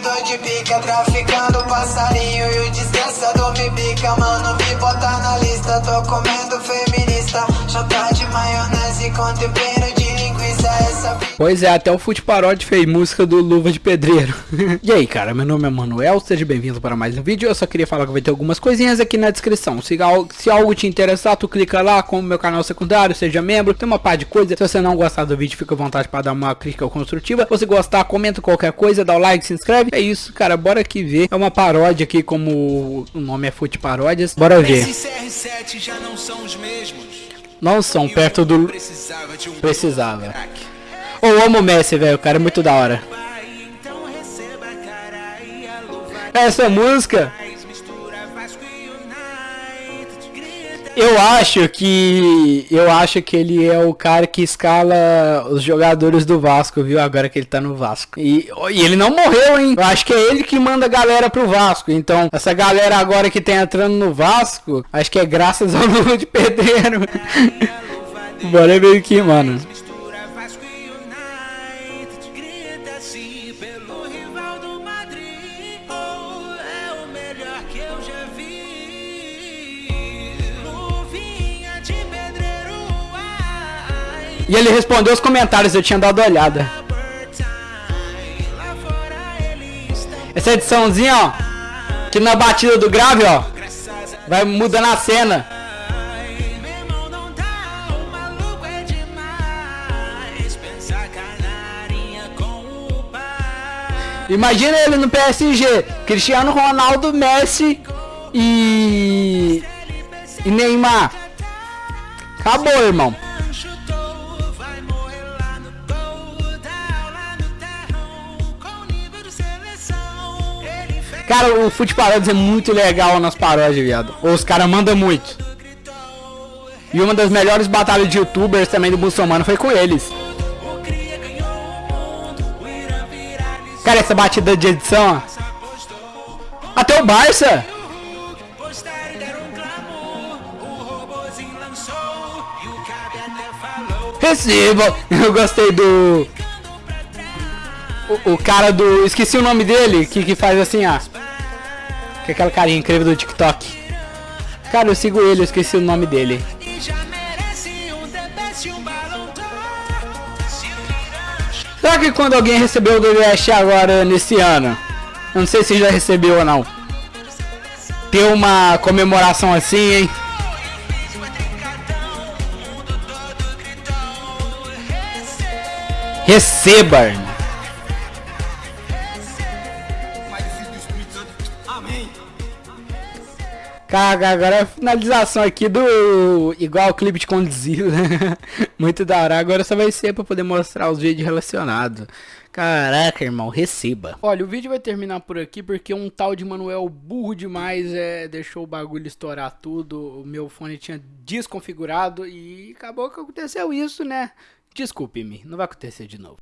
Vendedor de pica, traficando passarinho E o desgraçador me bica, mano, me bota na lista Tô comendo feminista, chota de maionese com tempero Pois é, até o Fute Parode fez música do Luva de Pedreiro. e aí, cara, meu nome é Manuel, seja bem-vindo para mais um vídeo. Eu só queria falar que vai ter algumas coisinhas aqui na descrição. Se, se algo te interessar, tu clica lá, como meu canal secundário, seja membro, tem uma par de coisa. Se você não gostar do vídeo, fica à vontade para dar uma crítica construtiva. Se você gostar, comenta qualquer coisa, dá o like, se inscreve. É isso, cara, bora aqui ver. É uma paródia aqui, como o nome é Fute Paródias. Bora ver. não são os mesmos. Não são, perto do... Precisava. Eu amo o Messi, velho. O cara é muito da hora. Essa música. Eu acho que. Eu acho que ele é o cara que escala os jogadores do Vasco, viu? Agora que ele tá no Vasco. E, e ele não morreu, hein? Eu acho que é ele que manda a galera pro Vasco. Então, essa galera agora que tá entrando no Vasco, acho que é graças ao Lula de Pedreiro. Bora ver aqui, mano. E ele respondeu os comentários, eu tinha dado olhada. Essa ediçãozinha, ó. Que na batida do grave, ó. Vai mudando a cena. Imagina ele no PSG, Cristiano Ronaldo, Messi e, e Neymar. Acabou, irmão. Cara, o Fute Paródias é muito legal nas paródias, viado. Os caras mandam muito. E uma das melhores batalhas de youtubers também do muçulmano foi com eles. Cara, essa batida de edição, ó. Até o Barça. Receba. Eu gostei do... O, o, cara do... Esqueci o nome dele, que, que faz assim, ó. Que é aquela carinha incrível do TikTok. Cara, eu sigo ele, eu esqueci o nome dele. Será que quando alguém recebeu o DVS agora nesse ano? Eu não sei se já recebeu ou não. Ter uma comemoração assim, hein? Receba! Cara, agora é a finalização aqui do igual o clipe de conduzido, né? Muito da hora. Agora só vai ser pra poder mostrar os vídeos relacionados. Caraca, irmão, receba. Olha, o vídeo vai terminar por aqui porque um tal de Manuel burro demais é, deixou o bagulho estourar tudo. O meu fone tinha desconfigurado e acabou que aconteceu isso, né? Desculpe-me, não vai acontecer de novo.